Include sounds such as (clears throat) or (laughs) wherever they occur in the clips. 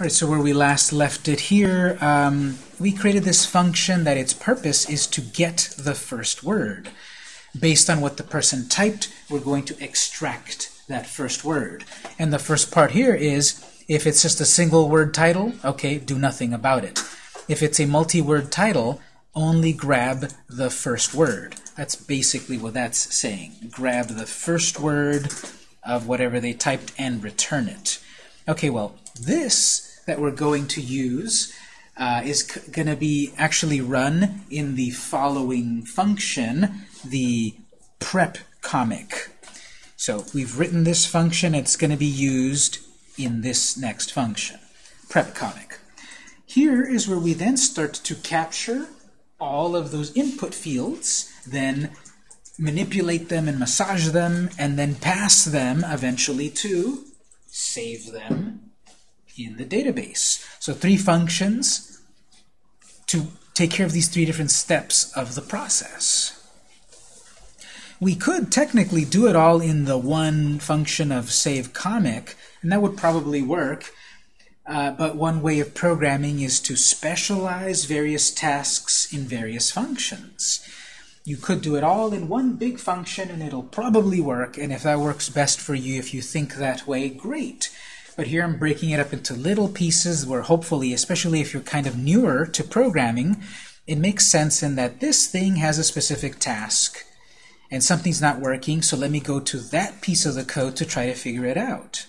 All right, so where we last left it here, um, we created this function that its purpose is to get the first word. Based on what the person typed, we're going to extract that first word. And the first part here is, if it's just a single word title, okay, do nothing about it. If it's a multi-word title, only grab the first word. That's basically what that's saying. Grab the first word of whatever they typed and return it. Okay, well, this that we're going to use uh, is going to be actually run in the following function, the prep comic. So we've written this function. It's going to be used in this next function, prep comic. Here is where we then start to capture all of those input fields, then manipulate them and massage them, and then pass them eventually to save them in the database. So three functions to take care of these three different steps of the process. We could technically do it all in the one function of save comic, and that would probably work. Uh, but one way of programming is to specialize various tasks in various functions. You could do it all in one big function and it'll probably work, and if that works best for you, if you think that way, great. But here I'm breaking it up into little pieces where hopefully, especially if you're kind of newer to programming, it makes sense in that this thing has a specific task and something's not working, so let me go to that piece of the code to try to figure it out.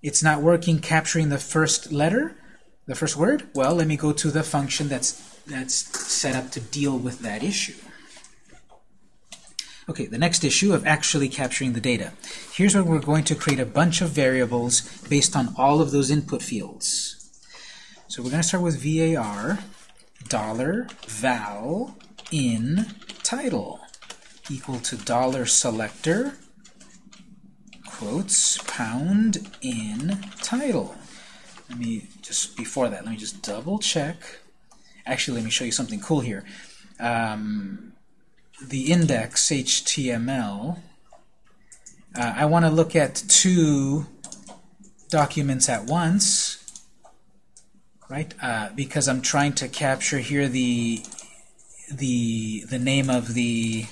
It's not working capturing the first letter, the first word? Well, let me go to the function that's, that's set up to deal with that issue. Okay, the next issue of actually capturing the data. Here's where we're going to create a bunch of variables based on all of those input fields. So we're going to start with var dollar val in title equal to dollar selector quotes pound in title. Let me just before that, let me just double check. Actually, let me show you something cool here. Um, the index HTML, uh, I want to look at two documents at once, right? Uh, because I'm trying to capture here the the the name of the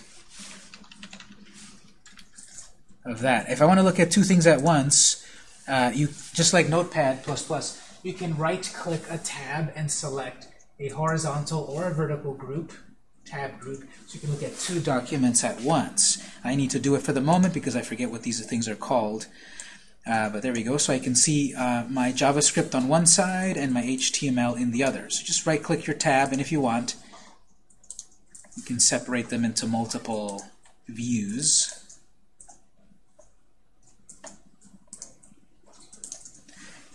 of that. If I want to look at two things at once, uh, you just like Notepad++, Plus you can right-click a tab and select a horizontal or a vertical group tab group so you can look at two documents at once. I need to do it for the moment because I forget what these things are called. Uh, but there we go. So I can see uh, my JavaScript on one side and my HTML in the other. So just right-click your tab, and if you want, you can separate them into multiple views.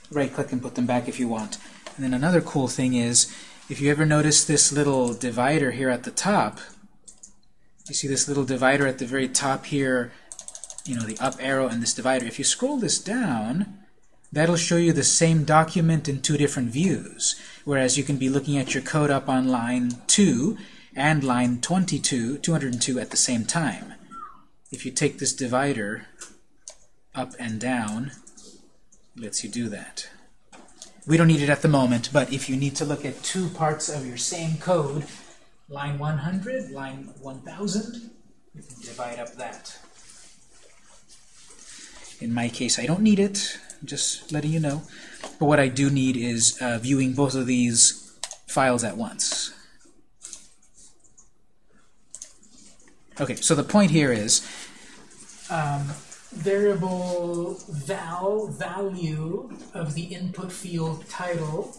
Right-click and put them back if you want. And then another cool thing is if you ever notice this little divider here at the top, you see this little divider at the very top here, you know, the up arrow and this divider. If you scroll this down, that'll show you the same document in two different views. Whereas you can be looking at your code up on line 2 and line 22, 202 at the same time. If you take this divider up and down, it lets you do that. We don't need it at the moment, but if you need to look at two parts of your same code, line 100, line 1000, you can divide up that. In my case, I don't need it, I'm just letting you know. But what I do need is uh, viewing both of these files at once. Okay, so the point here is um, variable val value of the input field title.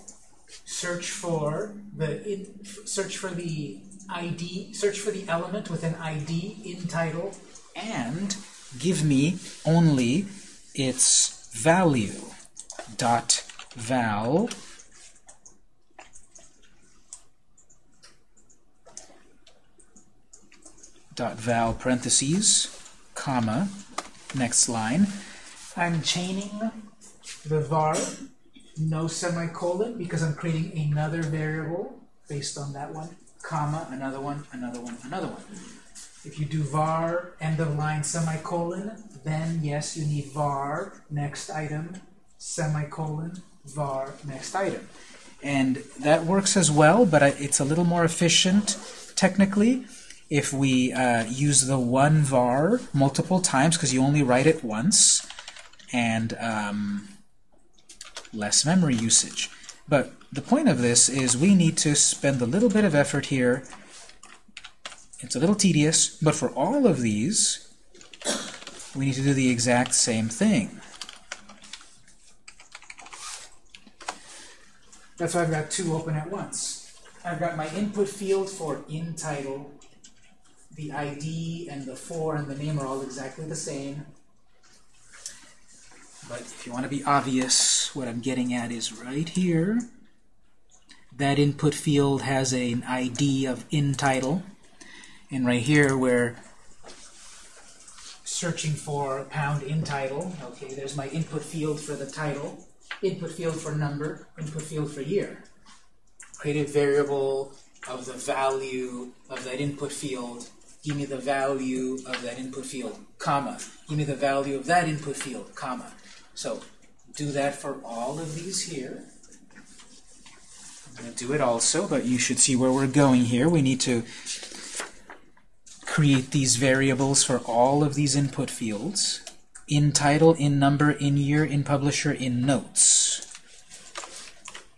Search for the in, search for the ID search for the element with an ID in title and give me only its value. Dot val. Dot val parentheses comma Next line. I'm chaining the var, no semicolon, because I'm creating another variable based on that one, comma, another one, another one, another one. If you do var, end of line, semicolon, then yes, you need var, next item, semicolon, var next item. And that works as well, but it's a little more efficient technically if we uh, use the one var multiple times because you only write it once and um, less memory usage. But the point of this is we need to spend a little bit of effort here. It's a little tedious, but for all of these, we need to do the exact same thing. That's why I've got two open at once. I've got my input field for in title. The ID and the for and the name are all exactly the same. But if you want to be obvious, what I'm getting at is right here. That input field has an ID of in title. And right here, we're searching for pound in title. Okay, there's my input field for the title, input field for number, input field for year. Create a variable of the value of that input field. Give me the value of that input field, comma. Give me the value of that input field, comma. So do that for all of these here. I'm going to do it also, but you should see where we're going here. We need to create these variables for all of these input fields. In title, in number, in year, in publisher, in notes.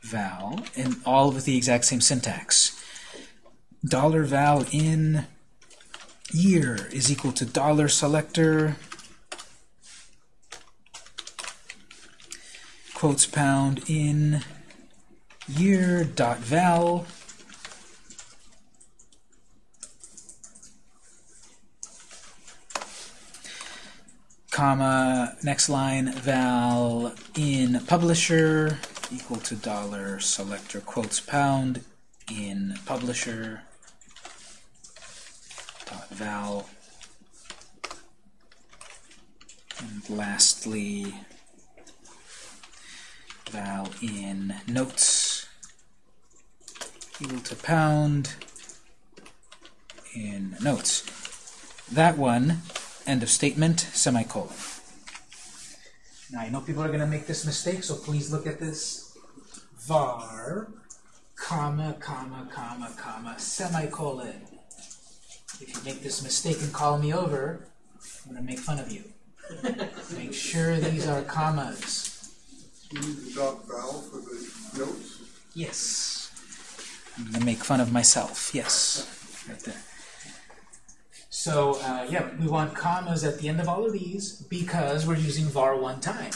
Val, and all with the exact same syntax. Dollar val in year is equal to dollar selector quotes pound in year dot val comma next line val in publisher equal to dollar selector quotes pound in publisher val and lastly val in notes equal to pound in notes. That one, end of statement, semicolon. Now, I know people are going to make this mistake, so please look at this. var, comma, comma, comma, comma, semicolon. If you make this mistake and call me over, I'm going to make fun of you. (laughs) make sure these are commas Do the dot val for the notes? Yes. I'm going to make fun of myself. Yes. Right there. So, uh, yeah, we want commas at the end of all of these because we're using var one time.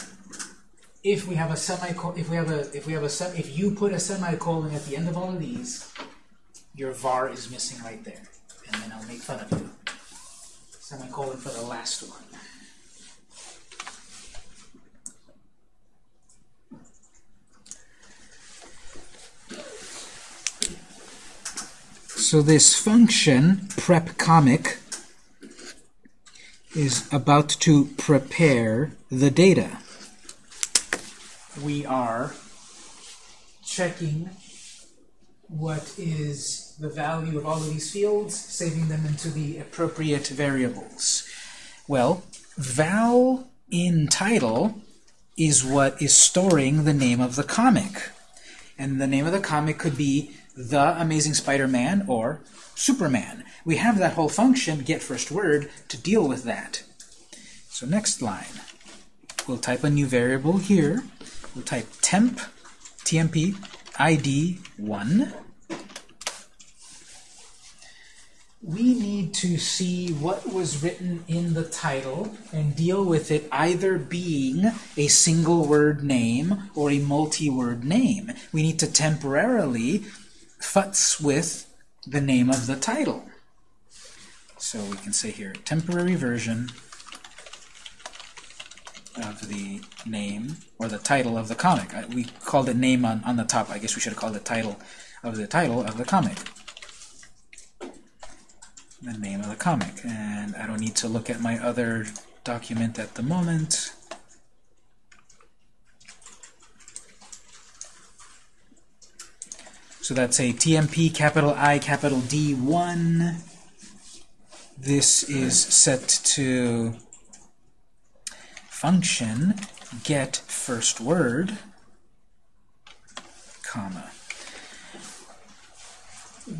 If we have a semicolon, if we have a, if we have a, if you put a semicolon at the end of all of these, your var is missing right there, and then I'll make fun of you. Semicolon for the last one. So this function, prep comic, is about to prepare the data. We are checking what is the value of all of these fields, saving them into the appropriate variables. Well, val in title is what is storing the name of the comic. And the name of the comic could be the Amazing Spider-Man or Superman. We have that whole function, get first word, to deal with that. So next line, we'll type a new variable here. We'll type temp, tmp, id 1. We need to see what was written in the title and deal with it either being a single word name or a multi-word name. We need to temporarily futz with the name of the title. So we can say here, temporary version Uh, of the name or the title of the comic. We called it name on, on the top. I guess we should have called it title of the title of the comic. The name of the comic. And I don't need to look at my other document at the moment. So that's a TMP capital I capital D1. This is set to function get first word. comma.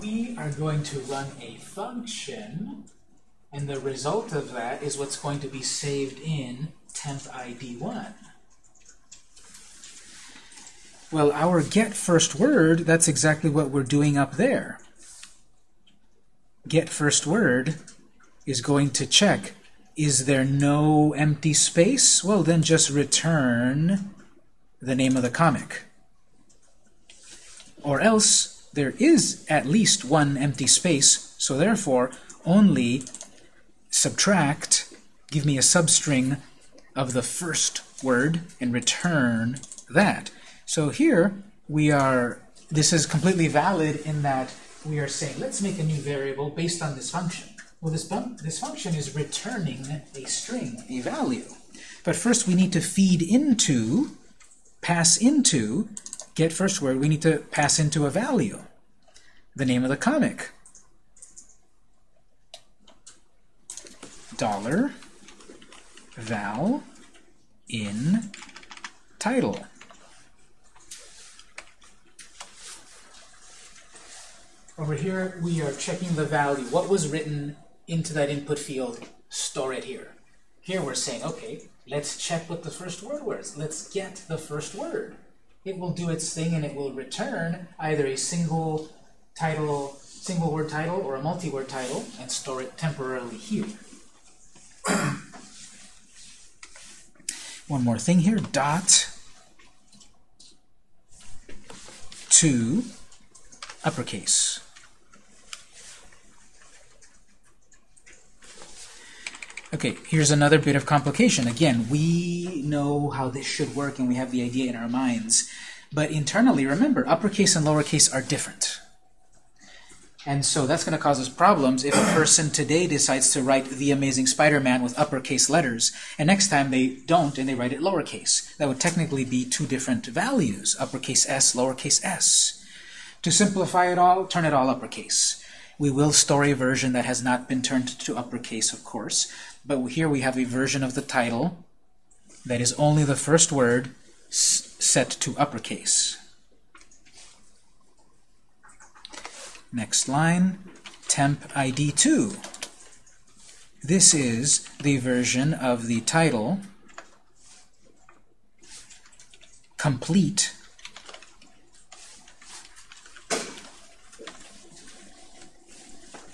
We are going to run a function, and the result of that is what's going to be saved in temp ID1. Well, our get first word, that's exactly what we're doing up there. Get first word is going to check, is there no empty space? Well, then just return the name of the comic. Or else, there is at least one empty space, so therefore, only subtract, give me a substring of the first word, and return that. So here we are, this is completely valid in that we are saying, let's make a new variable based on this function. Well, this, this function is returning a string, a value. But first we need to feed into, pass into, get first word, we need to pass into a value, the name of the comic. Dollar val in title. Over here, we are checking the value. What was written into that input field? Store it here. Here we're saying, okay, let's check what the first word was. Let's get the first word. It will do its thing and it will return either a single title, single word title or a multi-word title and store it temporarily here. (clears throat) One more thing here, dot to uppercase. Okay, here's another bit of complication. Again, we know how this should work and we have the idea in our minds. But internally, remember, uppercase and lowercase are different. And so that's going to cause us problems if a person today decides to write The Amazing Spider-Man with uppercase letters, and next time they don't and they write it lowercase. That would technically be two different values, uppercase s, lowercase s. To simplify it all, turn it all uppercase. We will store a version that has not been turned to uppercase, of course, but here we have a version of the title that is only the first word set to uppercase. Next line, temp ID 2. This is the version of the title complete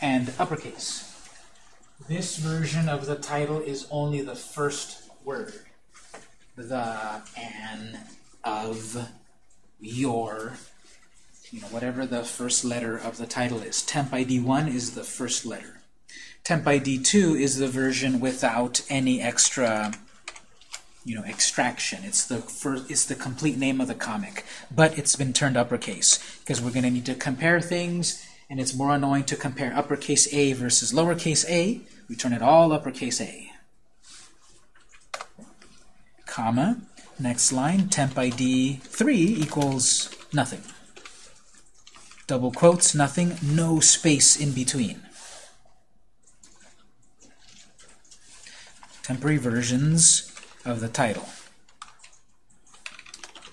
and uppercase. This version of the title is only the first word. The, an, of, your, you know, whatever the first letter of the title is. Temp ID 1 is the first letter. Temp ID 2 is the version without any extra you know, extraction. It's the first, it's the complete name of the comic, but it's been turned uppercase because we're going to need to compare things, and it's more annoying to compare uppercase A versus lowercase a we turn it all uppercase A. Comma. Next line, temp ID 3 equals nothing. Double quotes, nothing, no space in between. Temporary versions of the title.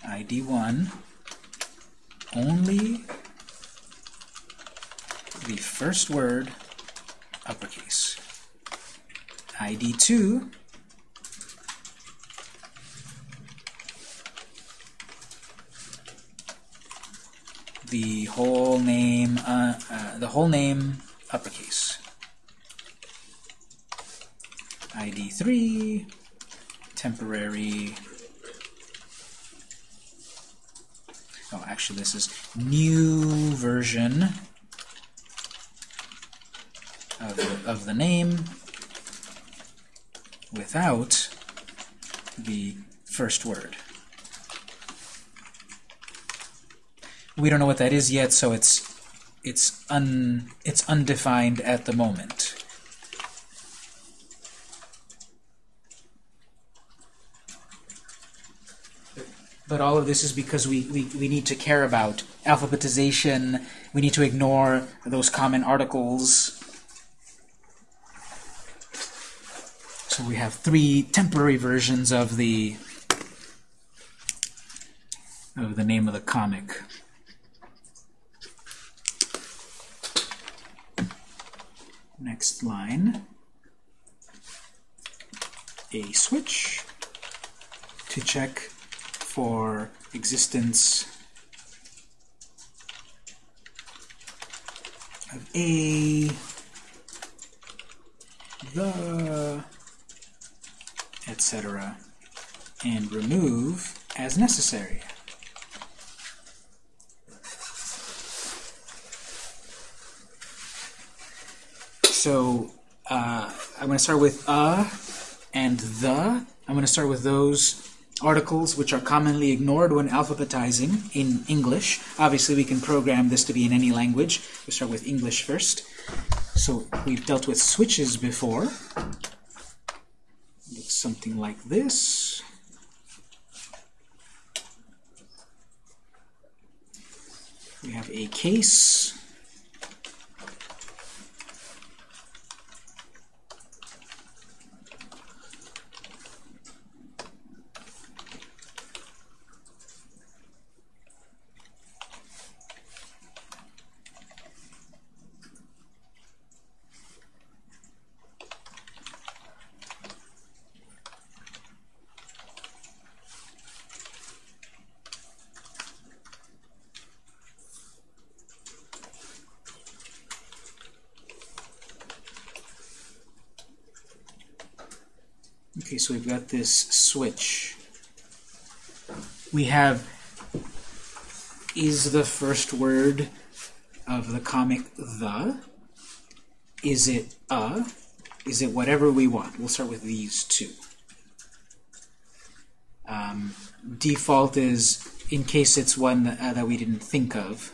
ID 1, only the first word uppercase. ID2 the whole name uh, uh, the whole name uppercase. ID3 temporary. Oh actually this is new version of the, of the name without the first word. We don't know what that is yet, so it's it's un it's undefined at the moment. But all of this is because we, we, we need to care about alphabetization. We need to ignore those common articles So we have three temporary versions of the of the name of the comic. Next line, a switch to check for existence of a the etc., and remove as necessary. So uh, I'm going to start with a and the. I'm going to start with those articles which are commonly ignored when alphabetizing in English. Obviously, we can program this to be in any language. We start with English first. So we've dealt with switches before. Something like this. We have a case. Okay, we've got this switch. We have is the first word of the comic the? Is it a? Is it whatever we want? We'll start with these two. Um, default is in case it's one that, uh, that we didn't think of.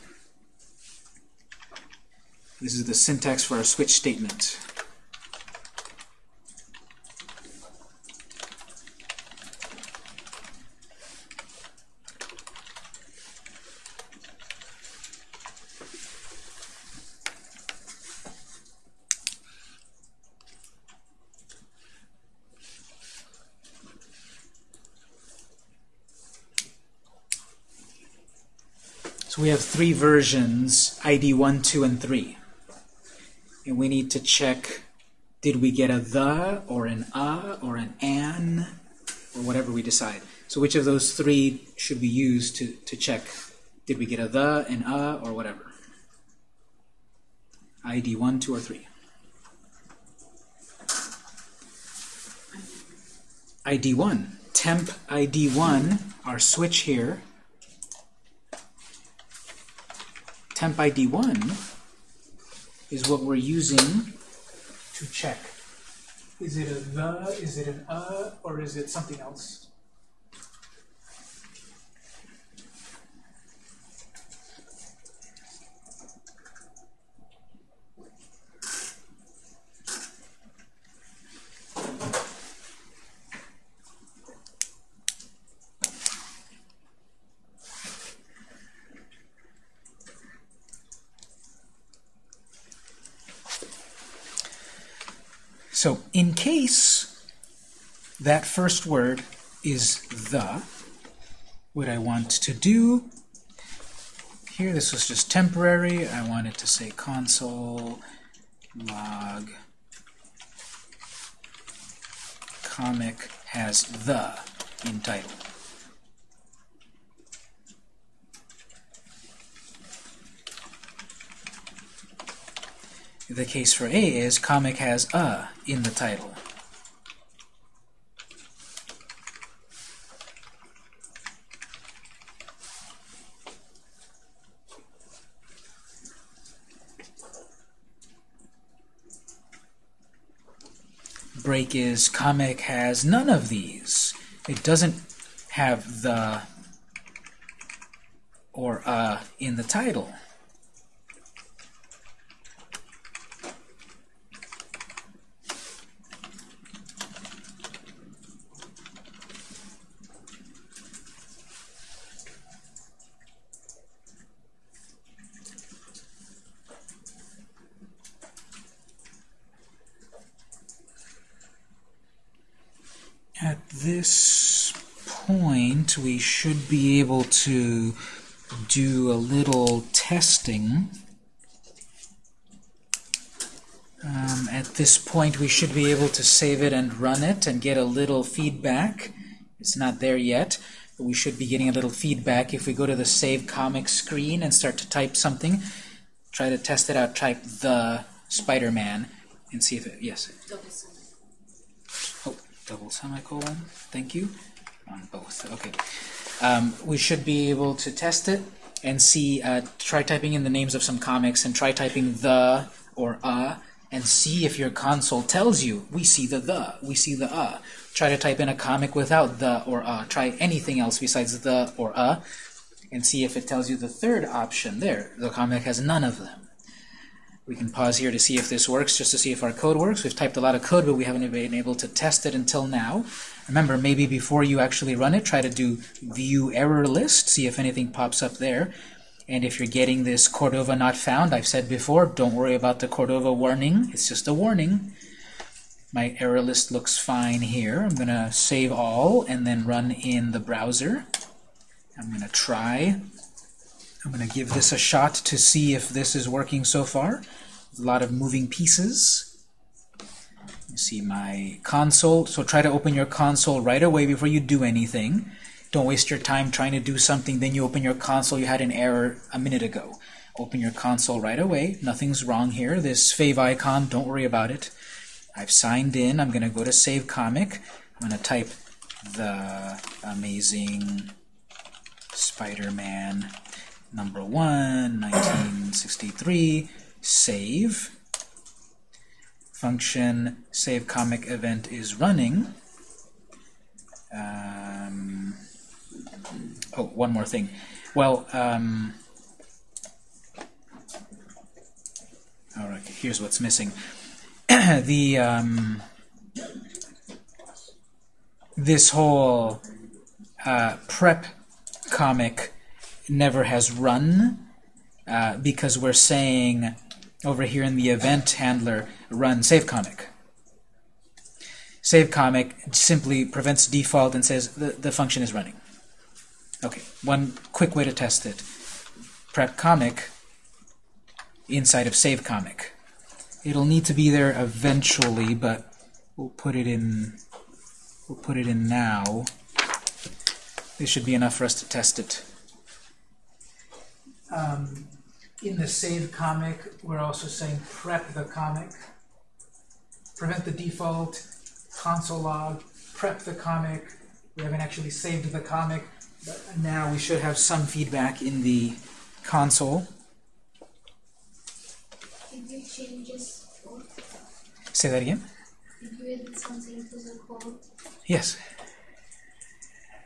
This is the syntax for our switch statement. We have three versions, ID 1, 2, and 3. And we need to check, did we get a the, or an a, or an an, or whatever we decide. So which of those three should we use to, to check, did we get a the, an a, or whatever? ID 1, 2, or 3. ID 1. Temp ID 1, our switch here, temp ID 1 is what we're using to check. Is it a the, is it an a, or is it something else? So in case that first word is the, what I want to do here, this was just temporary. I wanted to say console log comic has the in title. The case for A is comic has a in the title. Break is comic has none of these. It doesn't have the or a in the title. At this point, we should be able to do a little testing. Um, at this point, we should be able to save it and run it and get a little feedback. It's not there yet, but we should be getting a little feedback if we go to the Save Comic screen and start to type something. Try to test it out. Type the Spider-Man and see if it. Yes. Double sum. Oh, double semicolon. Thank you. On both. Okay. Um, we should be able to test it and see. Uh, try typing in the names of some comics and try typing the or uh and see if your console tells you we see the the, we see the uh. Try to type in a comic without the or uh. Try anything else besides the or uh and see if it tells you the third option there. The comic has none of them. We can pause here to see if this works, just to see if our code works. We've typed a lot of code, but we haven't been able to test it until now. Remember, maybe before you actually run it, try to do view error list, see if anything pops up there. And if you're getting this Cordova not found, I've said before, don't worry about the Cordova warning. It's just a warning. My error list looks fine here. I'm going to save all and then run in the browser. I'm going to try. I'm going to give this a shot to see if this is working so far. A lot of moving pieces. You see my console. So try to open your console right away before you do anything. Don't waste your time trying to do something, then you open your console, you had an error a minute ago. Open your console right away. Nothing's wrong here. This favicon, don't worry about it. I've signed in. I'm going to go to Save Comic. I'm going to type the amazing Spider-Man number 1, 1963, save. Function save comic event is running. Um, oh, one more thing. Well, um, all right, here's what's missing. (clears throat) the um, this whole uh, prep comic never has run uh, because we're saying over here in the event handler run save comic. Save comic simply prevents default and says the, the function is running. Okay, one quick way to test it. Prep comic inside of save comic. It'll need to be there eventually, but we'll put it in we'll put it in now. This should be enough for us to test it. Um, in the save comic, we're also saying prep the comic, prevent the default, console log, prep the comic. We haven't actually saved the comic, but now we should have some feedback in the console. Did you change this code? Say that again? Did you add something to the code? Yes.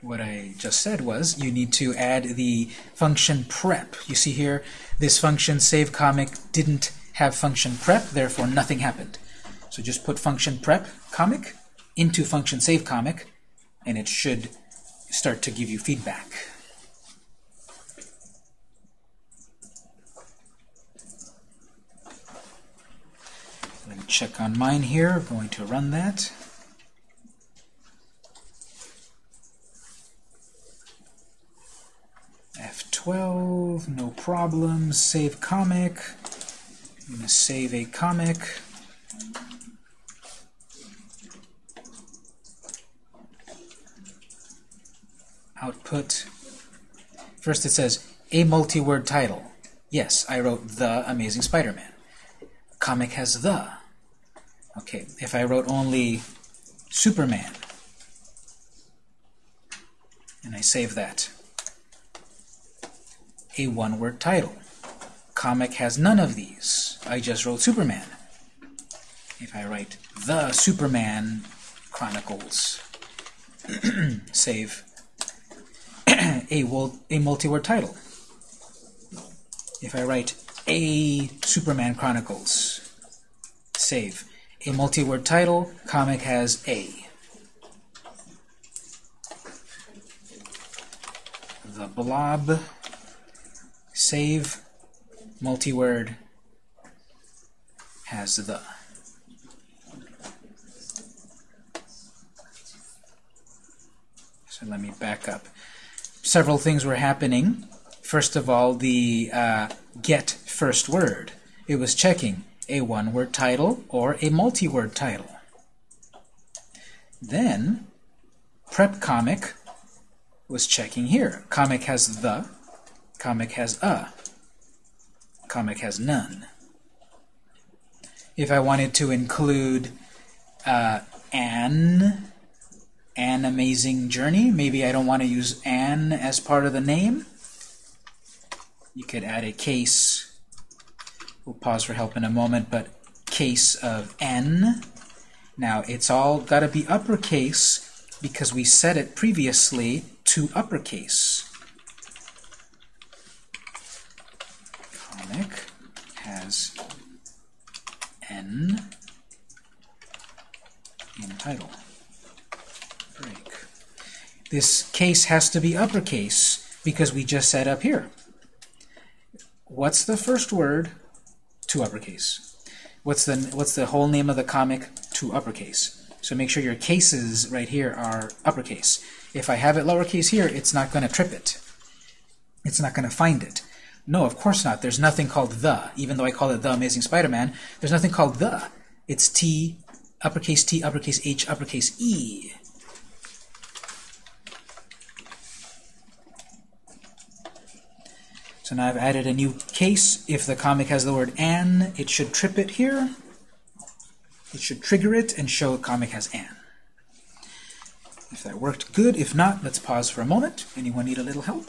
What I just said was you need to add the function prep. You see here, this function save comic didn't have function prep, therefore nothing happened. So just put function prep comic into function save comic, and it should start to give you feedback. Let me check on mine here. going to run that. F12, no problem. Save comic. I'm going to save a comic. Output. First it says, a multi-word title. Yes, I wrote The Amazing Spider-Man. Comic has the. Okay, if I wrote only Superman, and I save that, a one-word title. Comic has none of these. I just wrote Superman. If I write The Superman Chronicles, (clears throat) save (clears throat) a, a multi-word title. If I write A Superman Chronicles, save a multi-word title, comic has A. The Blob, save, multi-word, has the. So let me back up. Several things were happening. First of all, the uh, get first word. It was checking a one-word title or a multi-word title. Then, prep comic was checking here. Comic has the, comic has a, comic has none. If I wanted to include uh, an, an amazing journey, maybe I don't want to use an as part of the name, you could add a case. We'll pause for help in a moment, but case of n. Now, it's all got to be uppercase because we set it previously to uppercase. Comic has n in title. Break. This case has to be uppercase because we just set up here. What's the first word to uppercase? What's the what's the whole name of the comic to uppercase? So make sure your cases right here are uppercase. If I have it lowercase here, it's not going to trip it. It's not going to find it. No, of course not. There's nothing called the, even though I call it The Amazing Spider-Man. There's nothing called the. It's T, uppercase T, uppercase H, uppercase E. So now I've added a new case. If the comic has the word an, it should trip it here. It should trigger it and show a comic has an. If that worked, good. If not, let's pause for a moment. Anyone need a little help?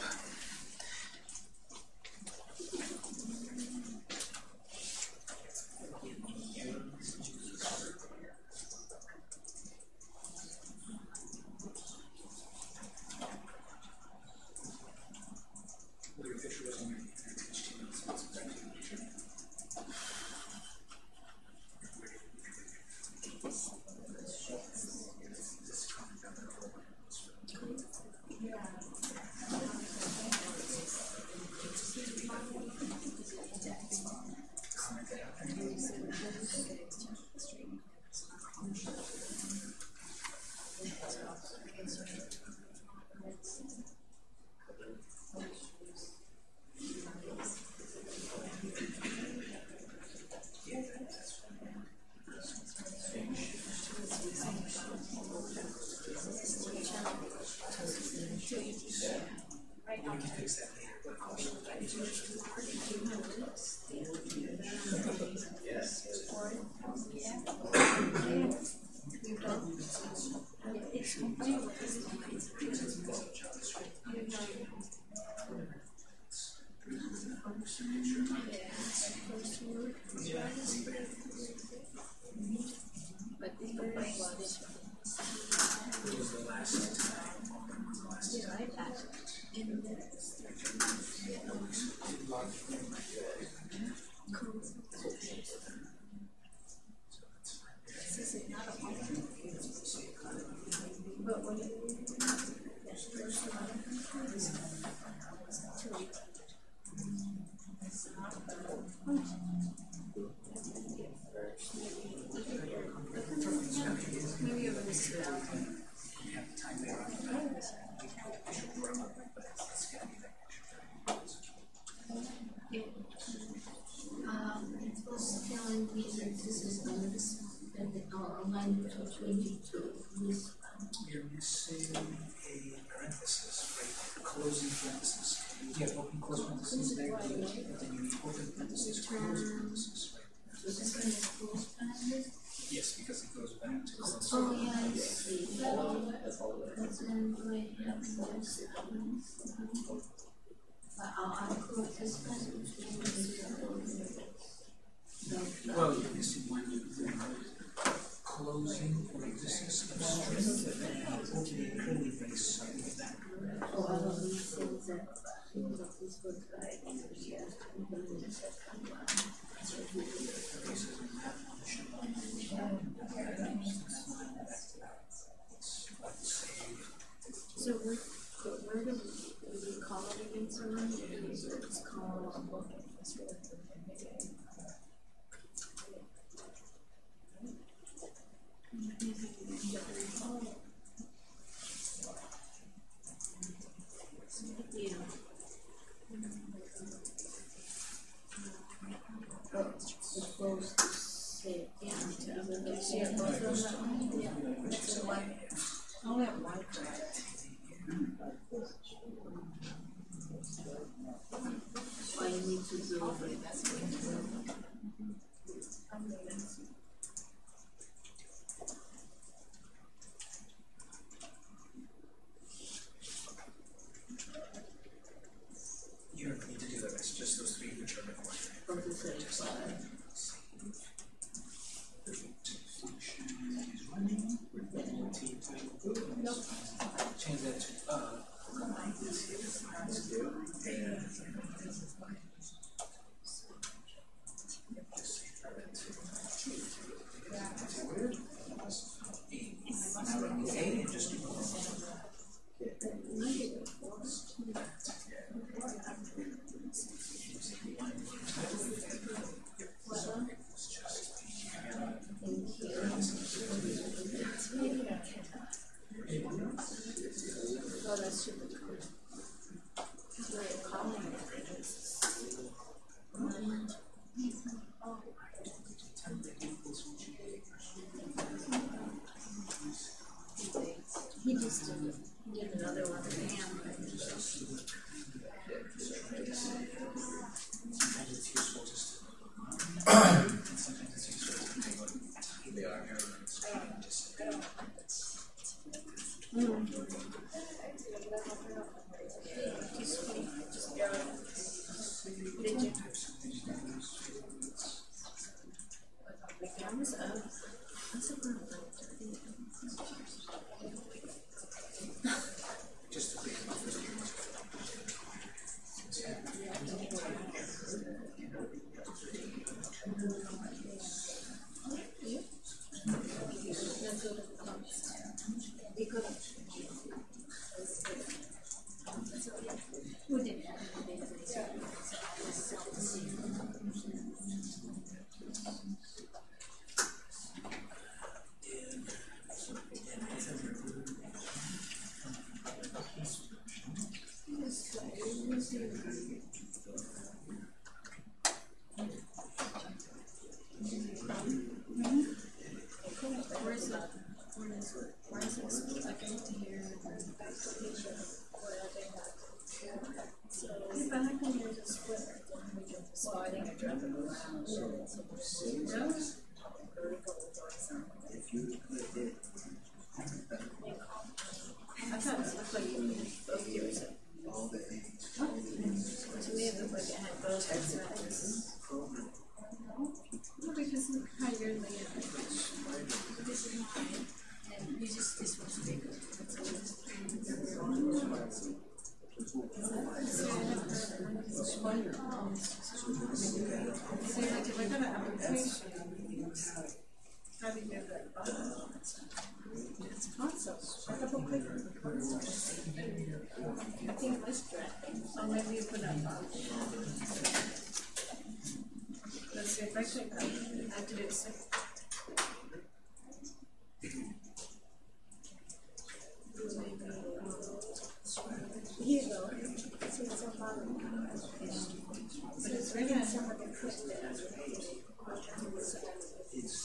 It's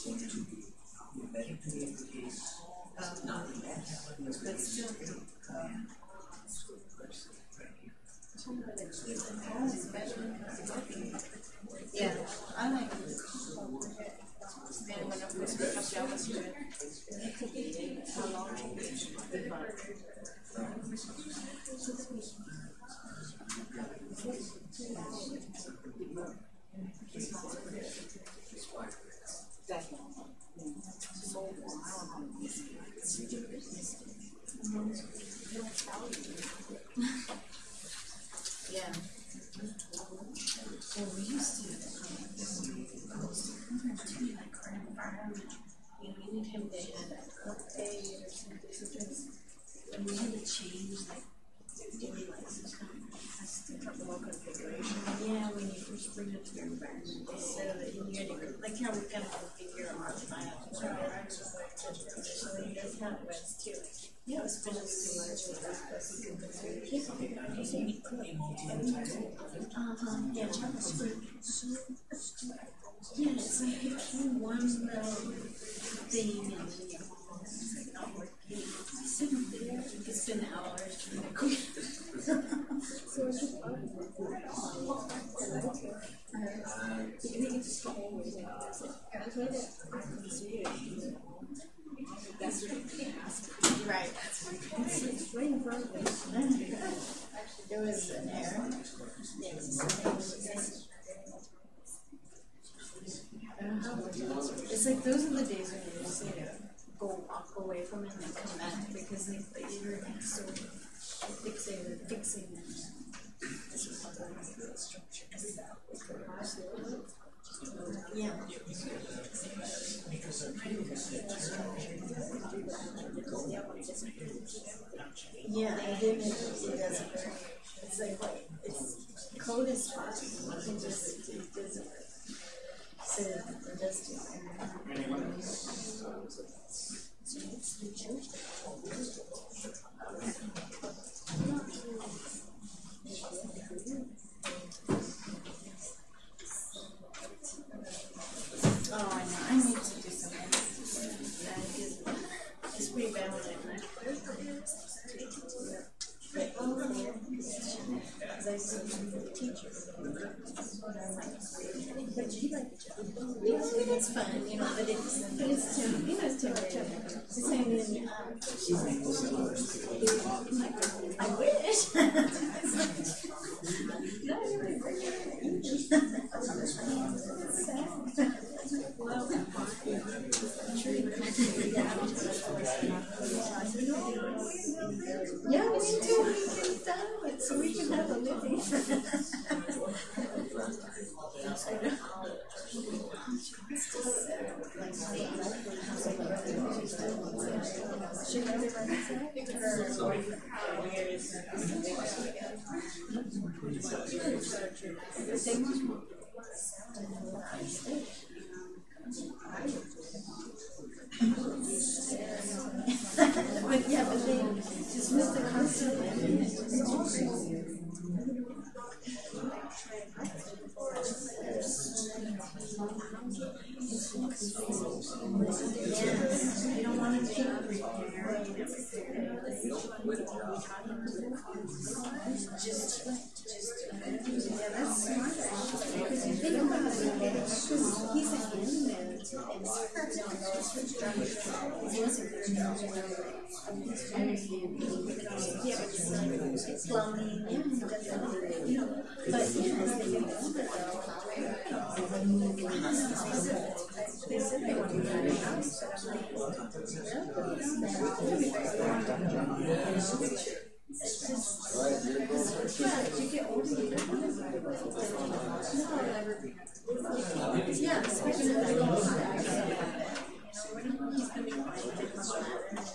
the email you it's not working. Sitting there. It's been hours trying to cook. so it's just fun. Uh, you it was an error. It's like those are the days when you just need to go walk away from it and come back because they, like, you're so fixated, fixing Yeah. Yeah, and then it, it. Doesn't. It's like, it's, code is fine, it can just, it does do. Oh, yeah, you yeah, get older yeah, if they're older. You know, he's gonna be fine, they come back.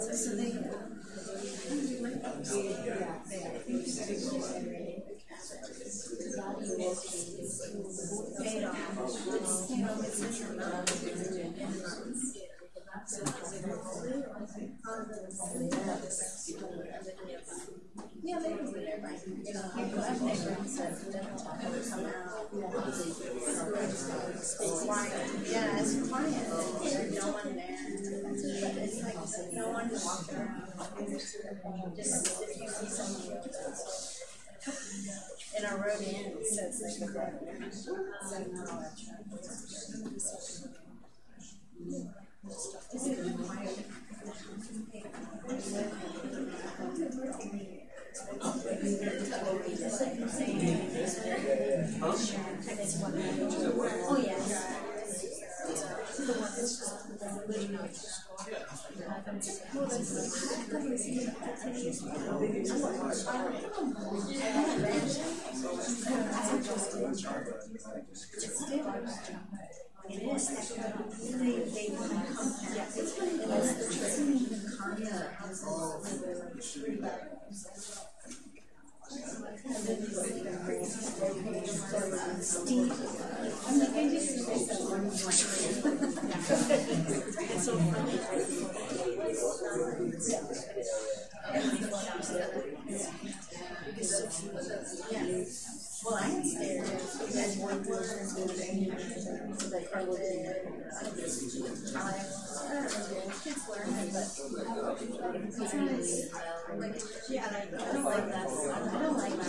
So they, paid off. It's, you know, it's just Yeah, they can be there, right? You know, I've never said that ever come out. Quiet, yeah, it's quiet, there's no one there. But it's like, no one walking around. Just if you see someone. And our road ends, so it's like. Is it quiet? Oh, yeah. It is. They, they come, yeah, it's, it's the Steve, I'm like, I just say that It's so funny. Yeah. (laughs) Well, I am scared. They, I don't like, that. I don't like that.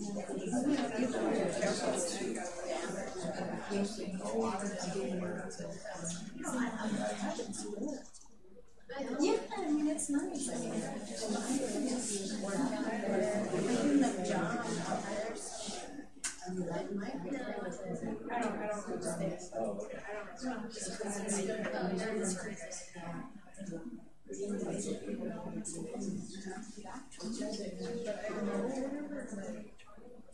Yeah, I mean, it's nice. I mean, it's work out there. I do job out there. It might. I don't, I don't. I just because I don't know, just I big, it's a big motor.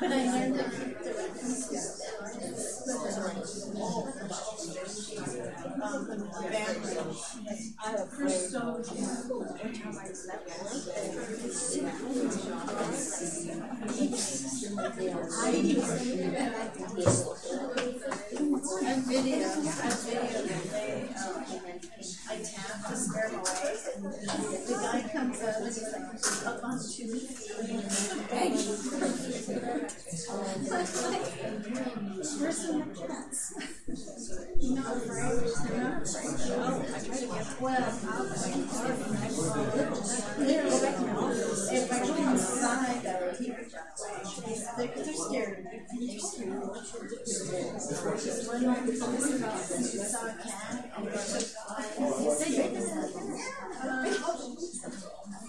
But I learned video, I video um, I tap to scare him away, and the guy comes up and he's like, up on two. Where's the cats? Not afraid? Afraid? Oh, I try to get, well, I'll, if I go inside, would away. They're, they're scared. They're scared. One night, we saw a cat, and said, "You're the. He's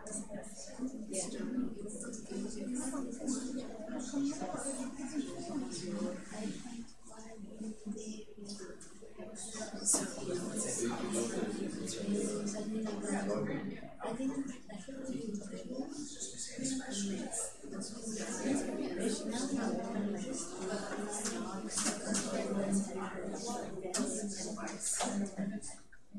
while. She, she,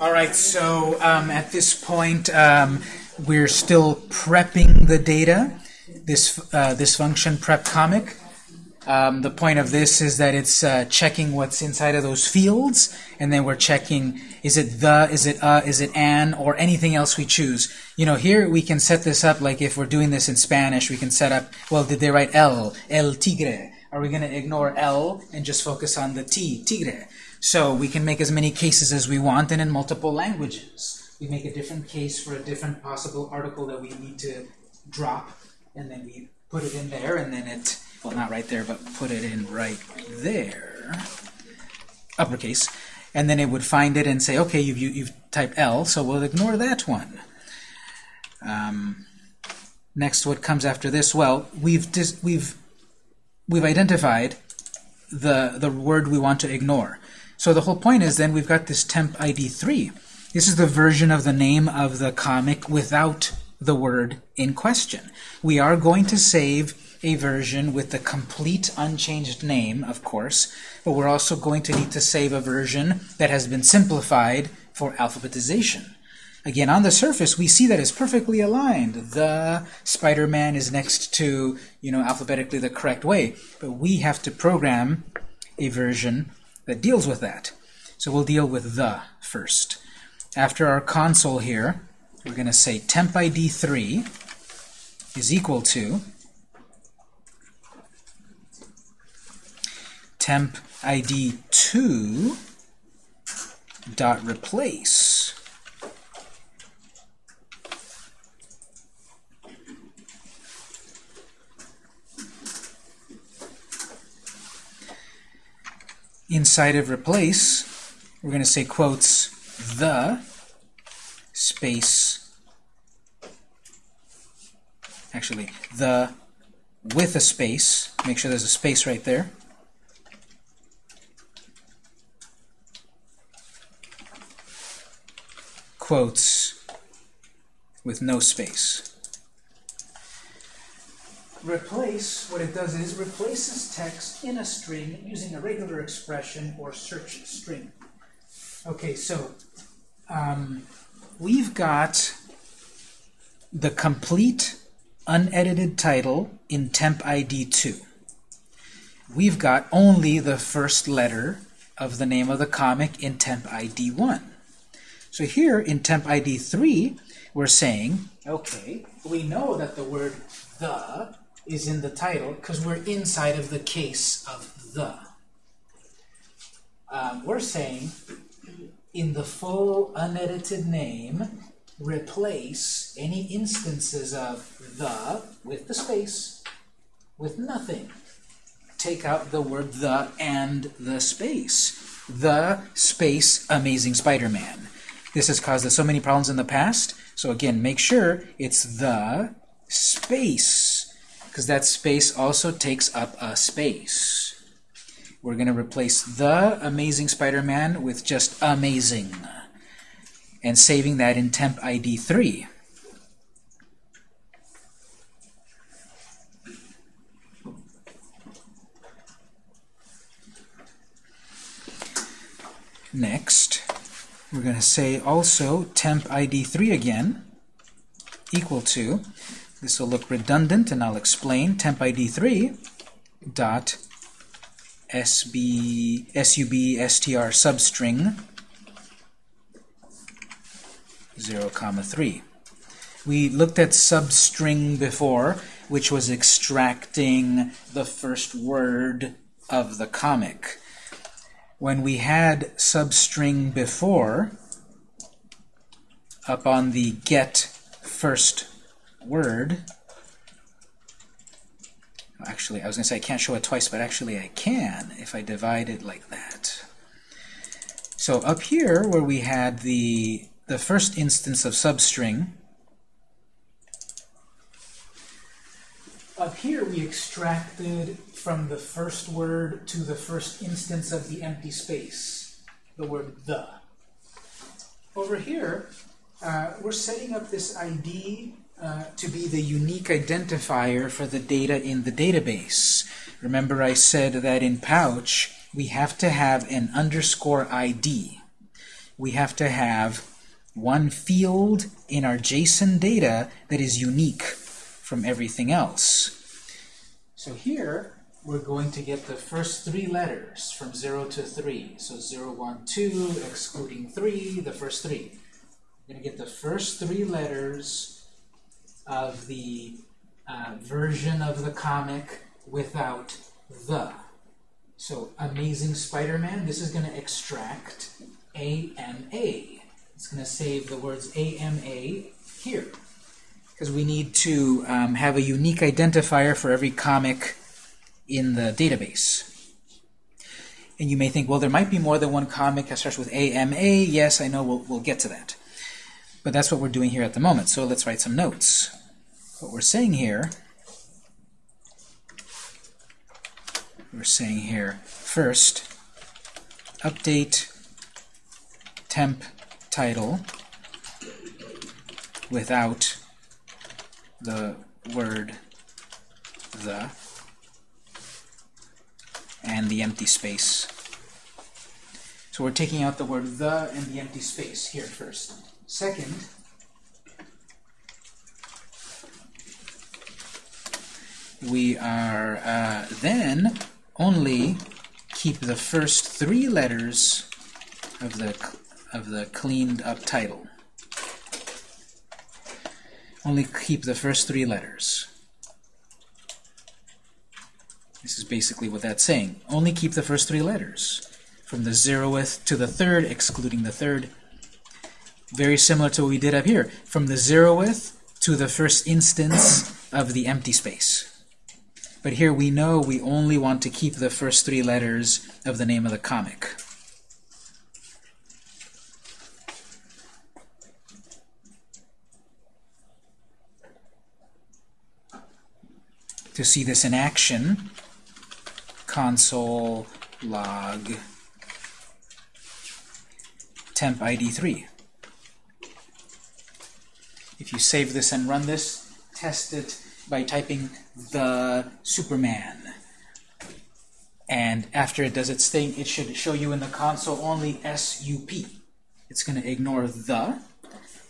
All right, so um, at this point, um, we're still prepping the data. this, uh, this function prep comic. Um, the point of this is that it's uh, checking what's inside of those fields, and then we're checking is it the, is it uh, is it an, or anything else we choose. You know, here we can set this up like if we're doing this in Spanish, we can set up, well, did they write el, el tigre? Are we going to ignore el and just focus on the t, tigre? So we can make as many cases as we want and in multiple languages. We make a different case for a different possible article that we need to drop, and then we put it in there, and then it, well, not right there, but put it in right there, uppercase, and then it would find it and say, okay, you've, you, you've typed L, so we'll ignore that one. Um, next, what comes after this? Well, we've dis we've we've identified the the word we want to ignore. So the whole point is then we've got this temp ID 3. This is the version of the name of the comic without the word in question. We are going to save a version with the complete unchanged name, of course, but we're also going to need to save a version that has been simplified for alphabetization. Again, on the surface, we see that it's perfectly aligned. The Spider-Man is next to, you know, alphabetically the correct way. But we have to program a version that deals with that. So we'll deal with the first. After our console here, we're going to say temp ID 3 is equal to temp ID 2 dot replace inside of replace, we're going to say quotes the space, actually, the with a space, make sure there's a space right there, quotes with no space. Replace, what it does is replaces text in a string using a regular expression or search string. Okay, so um, we've got the complete unedited title in temp ID 2. We've got only the first letter of the name of the comic in temp ID 1. So here in temp ID 3, we're saying, okay, we know that the word the is in the title because we're inside of the case of the. Um, we're saying in the full unedited name, replace any instances of the with the space with nothing. Take out the word the and the space. The space Amazing Spider-Man. This has caused us so many problems in the past. So again, make sure it's the space because that space also takes up a space. We're going to replace the Amazing Spider-Man with just Amazing and saving that in temp ID 3. Next, we're going to say also temp ID 3 again equal to this will look redundant, and I'll explain. Temp ID 3 dot sb sub str substring 0 comma 3. We looked at substring before, which was extracting the first word of the comic. When we had substring before, up on the get first word, actually, I was going to say I can't show it twice, but actually I can if I divide it like that. So up here, where we had the, the first instance of substring, up here we extracted from the first word to the first instance of the empty space, the word the. Over here, uh, we're setting up this ID uh, to be the unique identifier for the data in the database. Remember I said that in Pouch, we have to have an underscore ID. We have to have one field in our JSON data that is unique from everything else. So here, we're going to get the first three letters from 0 to 3. So 0, 1, 2, excluding 3, the first three. We're going to get the first three letters of the uh, version of the comic without the. So Amazing Spider-Man, this is going to extract AMA. It's going to save the words AMA here. Because we need to um, have a unique identifier for every comic in the database. And you may think, well, there might be more than one comic that starts with AMA. Yes, I know, we'll, we'll get to that. But that's what we're doing here at the moment. So let's write some notes. What we're saying here, we're saying here, first, update temp title without the word the and the empty space. So we're taking out the word the and the empty space here first. Second, we are uh, then only keep the first three letters of the of the cleaned up title. Only keep the first three letters. This is basically what that's saying. Only keep the first three letters. From the zeroth to the third, excluding the third. Very similar to what we did up here. From the zeroth to the first instance of the empty space. But here we know we only want to keep the first three letters of the name of the comic. To see this in action, console log temp ID3. If you save this and run this, test it by typing the Superman. And after it does its thing, it should show you in the console only SUP. It's going to ignore the,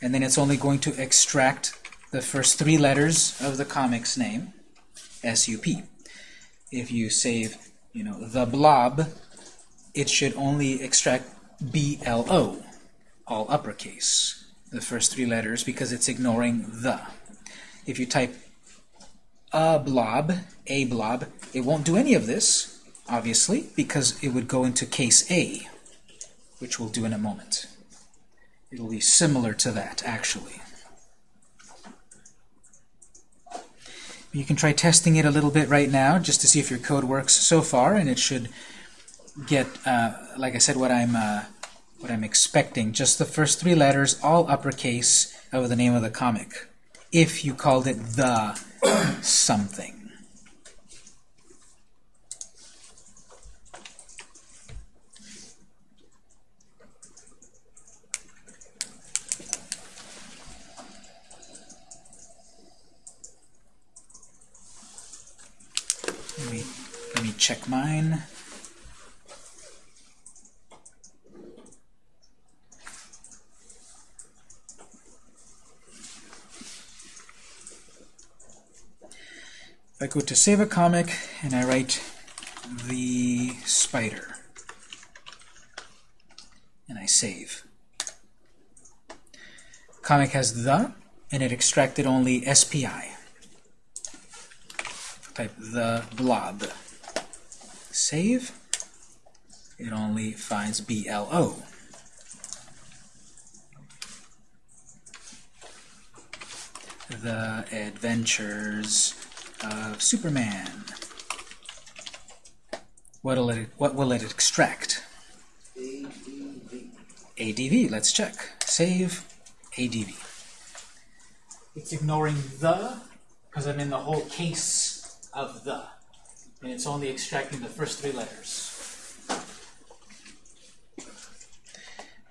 and then it's only going to extract the first three letters of the comic's name, SUP. If you save, you know, the blob, it should only extract BLO, all uppercase, the first three letters, because it's ignoring the. If you type a blob, a blob, it won't do any of this, obviously, because it would go into case A, which we'll do in a moment. It'll be similar to that, actually. You can try testing it a little bit right now, just to see if your code works so far, and it should get, uh, like I said, what I'm uh, what I'm expecting. Just the first three letters, all uppercase, of the name of the comic. If you called it the something. Let me, let me check mine. I go to save a comic and I write the spider and I save. Comic has the and it extracted only SPI. Type the blob. Save. It only finds BLO. The Adventures of Superman. What will it, what will it extract? ADV. Let's check. Save ADV. It's ignoring the because I'm in the whole case of the. And it's only extracting the first three letters.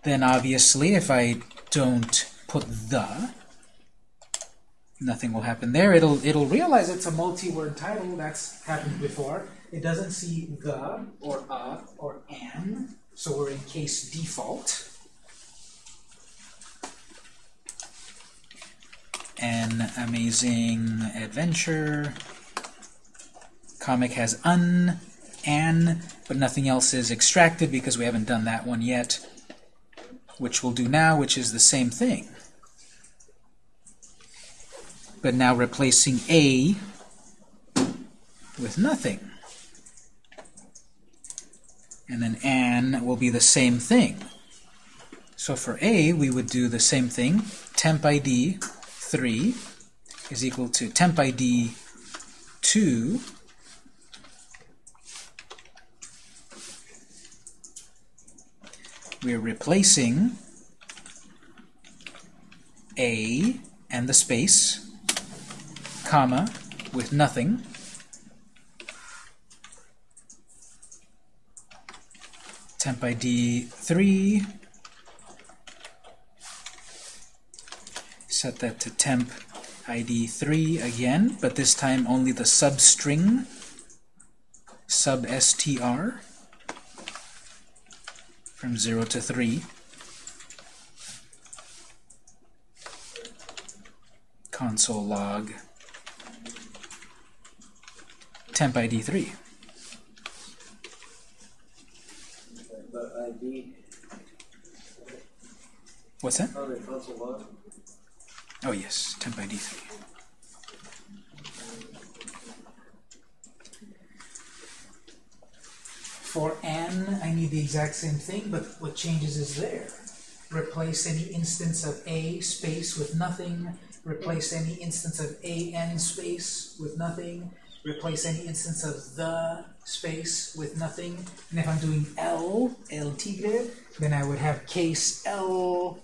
Then obviously if I don't put the, nothing will happen there. It'll it'll realize it's a multi-word title. That's happened before. It doesn't see the or a or an, so we're in case default. an amazing adventure. Comic has un, an, but nothing else is extracted because we haven't done that one yet, which we'll do now, which is the same thing. But now replacing a with nothing. And then an will be the same thing. So for a, we would do the same thing. Temp ID 3 is equal to temp ID 2 we're replacing a and the space, comma, with nothing. Temp ID 3. Set that to temp ID 3 again, but this time only the substring, sub str from 0 to 3. Console log temp ID 3. What's that? Oh yes, temp ID 3. For n, I need the exact same thing, but what changes is there. Replace any instance of a space with nothing. Replace any instance of an space with nothing. Replace any instance of the space with nothing. And if I'm doing L, El Tigre, then I would have case L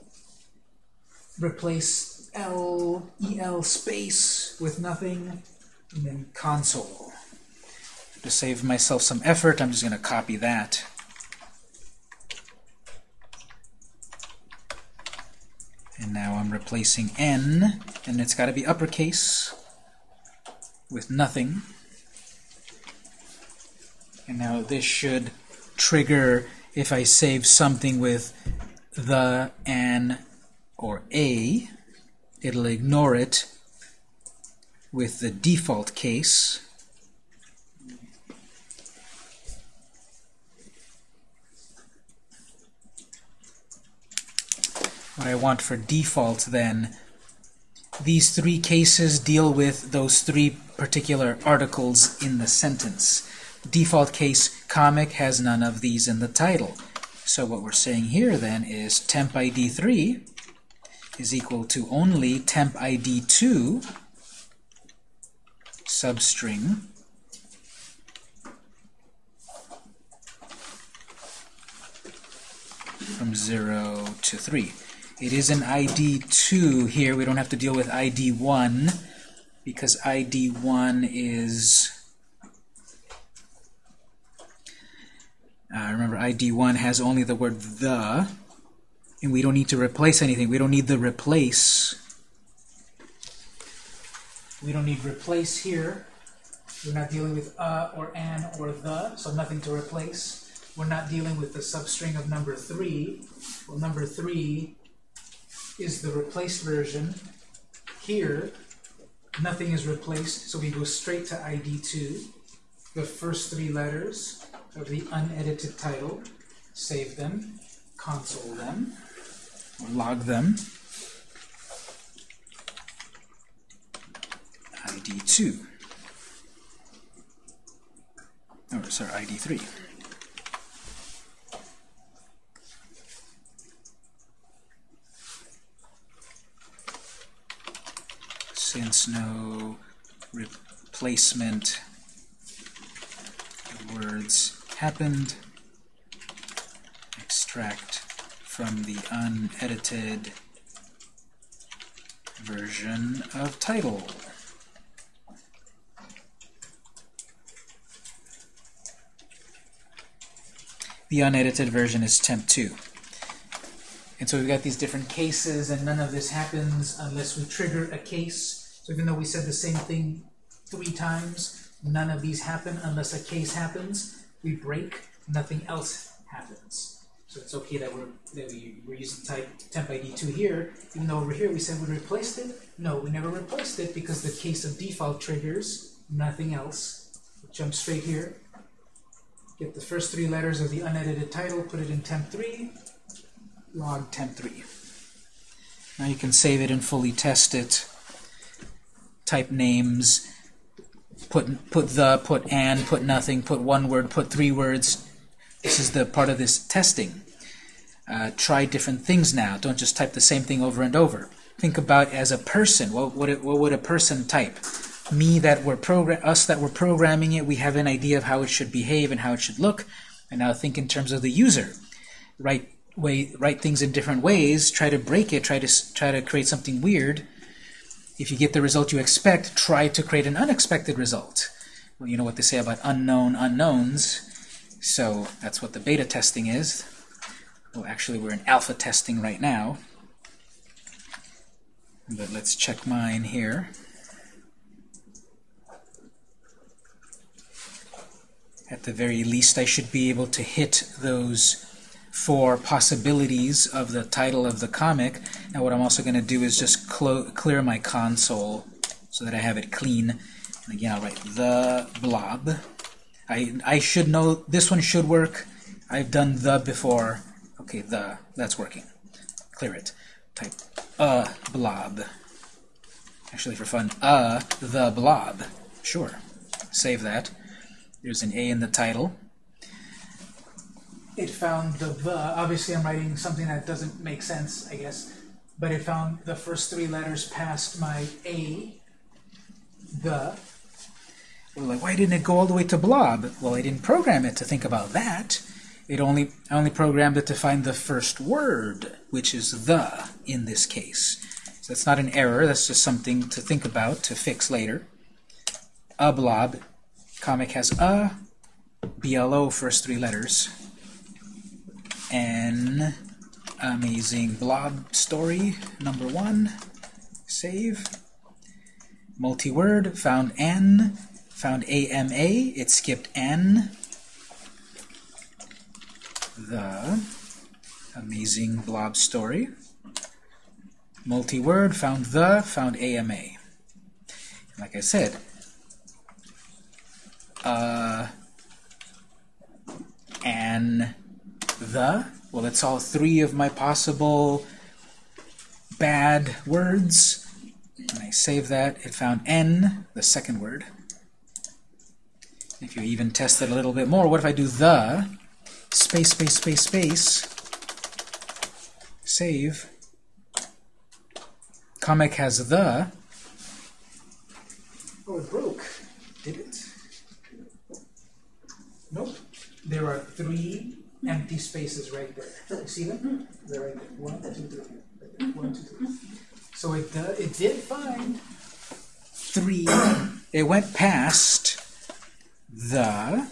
replace L, EL space with nothing, and then console. To save myself some effort, I'm just going to copy that. And now I'm replacing N, and it's got to be uppercase with nothing. And now this should trigger if I save something with the, an, or a, it'll ignore it with the default case. What I want for default then, these three cases deal with those three particular articles in the sentence. Default case comic has none of these in the title. So what we're saying here then is temp ID 3 is equal to only temp ID 2 substring from 0 to 3. It is an ID 2 here. We don't have to deal with ID 1 because ID 1 is Uh, remember, ID1 has only the word the, and we don't need to replace anything. We don't need the replace. We don't need replace here. We're not dealing with uh or an or the, so nothing to replace. We're not dealing with the substring of number 3. Well, number 3 is the replaced version. Here, nothing is replaced, so we go straight to ID2. The first three letters of the unedited title, save them, console them, or log them. ID2. Oh, sorry, ID3. Since no replacement words happened, extract from the unedited version of title. The unedited version is temp2. And so we've got these different cases, and none of this happens unless we trigger a case. So even though we said the same thing three times, none of these happen unless a case happens. We break, nothing else happens. So it's okay that we're that we, we're using type temp ID 2 here, even though over here we said we replaced it. No, we never replaced it because the case of default triggers, nothing else. Jump straight here. Get the first three letters of the unedited title, put it in temp3, log temp3. Now you can save it and fully test it. Type names, put put the, put and, put nothing, put one word, put three words. This is the part of this testing. Uh, try different things now. Don't just type the same thing over and over. Think about as a person. What would it, what would a person type? Me that we're program us that we're programming it. We have an idea of how it should behave and how it should look. And now think in terms of the user. Write way write things in different ways. Try to break it. Try to try to create something weird. If you get the result you expect, try to create an unexpected result. Well, you know what they say about unknown unknowns. So that's what the beta testing is. Well, actually, we're in alpha testing right now. But let's check mine here. At the very least, I should be able to hit those four possibilities of the title of the comic. Now what I'm also going to do is just clear my console so that I have it clean. And again, I'll write the blob. I, I should know, this one should work. I've done the before. Okay, the, that's working. Clear it. Type a blob. Actually, for fun, uh, the blob. Sure. Save that. There's an A in the title. It found the. Obviously, I'm writing something that doesn't make sense, I guess. But it found the first three letters past my A, the. We're like, why didn't it go all the way to blob? Well, I didn't program it to think about that. It only I only programmed it to find the first word, which is the in this case. So that's not an error. That's just something to think about to fix later. A blob Comic has a, BLO first three letters, N, amazing blob story, number one, save. Multi-word, found N, found AMA, it skipped N. The amazing blob story. Multi-word, found the, found AMA. Like I said, uh, and the. Well, that's all three of my possible bad words. And I save that. It found n, the second word. If you even test it a little bit more, what if I do the, space, space, space, space, save, comic has the, oh, it broke, did it? Nope. There are three empty spaces right there. You see them? They're right there. One, two, three. One, two, three. So it, uh, it did find three. It went past the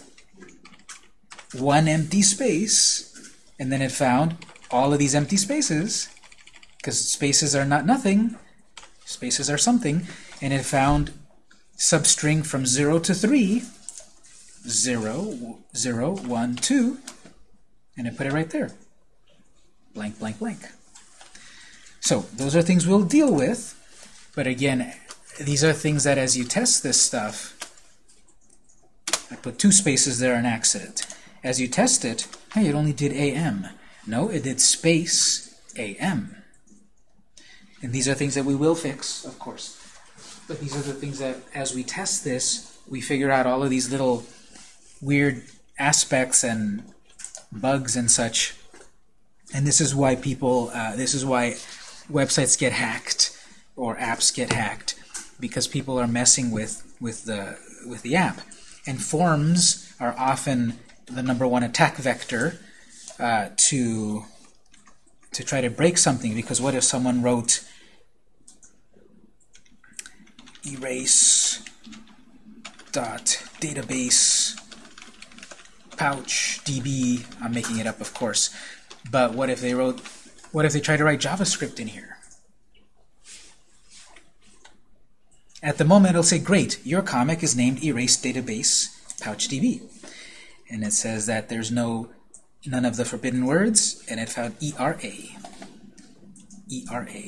one empty space, and then it found all of these empty spaces, because spaces are not nothing, spaces are something, and it found substring from 0 to 3, 0, 0, 1, 2, and I put it right there. Blank, blank, blank. So those are things we'll deal with, but again, these are things that as you test this stuff, I put two spaces there an accident. As you test it, hey, it only did AM. No, it did space AM. And these are things that we will fix, of course. But these are the things that, as we test this, we figure out all of these little weird aspects and bugs and such. And this is why people, uh, this is why websites get hacked or apps get hacked because people are messing with with the with the app. And forms are often the number one attack vector uh, to to try to break something. Because what if someone wrote erase dot database pouch db I'm making it up of course but what if they wrote what if they try to write JavaScript in here at the moment it'll say great your comic is named erase database pouch db and it says that there's no none of the forbidden words, and it found ERA. ERA.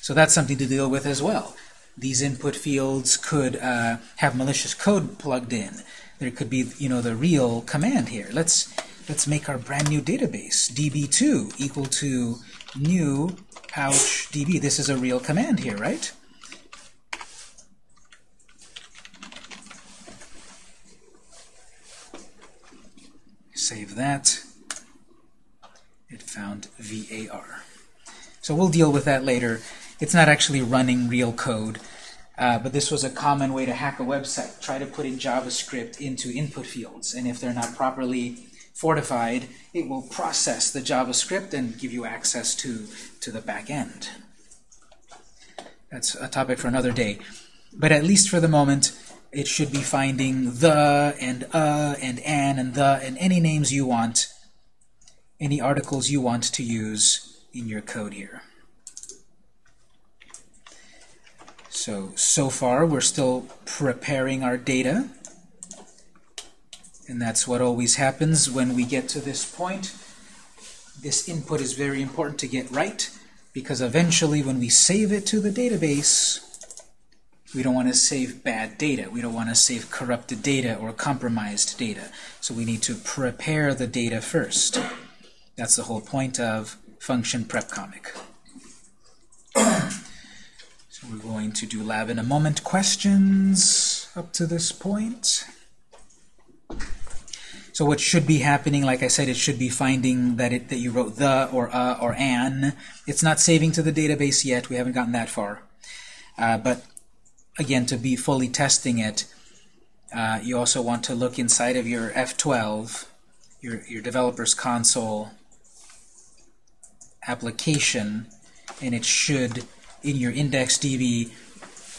So that's something to deal with as well. These input fields could uh, have malicious code plugged in. There could be, you know, the real command here. Let's let's make our brand new database db2 equal to new pouch db. This is a real command here, right? Save that. It found VAR. So we'll deal with that later. It's not actually running real code, uh, but this was a common way to hack a website. Try to put in JavaScript into input fields, and if they're not properly fortified, it will process the JavaScript and give you access to, to the back end. That's a topic for another day. But at least for the moment, it should be finding the and uh and an and the and any names you want, any articles you want to use in your code here. So, so far we're still preparing our data. And that's what always happens when we get to this point. This input is very important to get right because eventually when we save it to the database, we don't want to save bad data. We don't want to save corrupted data or compromised data. So we need to prepare the data first. That's the whole point of function prep comic. (clears throat) we're going to do lab in a moment questions up to this point. So what should be happening, like I said, it should be finding that it that you wrote the or uh or an. It's not saving to the database yet. We haven't gotten that far. Uh, but again, to be fully testing it, uh, you also want to look inside of your F12, your, your developer's console application, and it should, in your IndexedDB,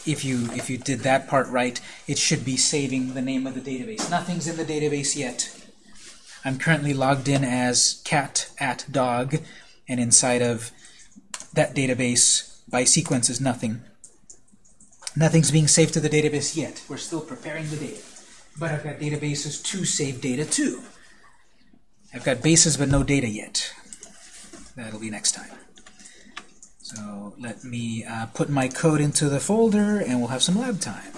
if you if you did that part right, it should be saving the name of the database. Nothing's in the database yet. I'm currently logged in as cat at dog, and inside of that database, by sequence is nothing. Nothing's being saved to the database yet. We're still preparing the data. But I've got databases to save data to. I've got bases but no data yet. That'll be next time. So let me uh, put my code into the folder and we'll have some lab time.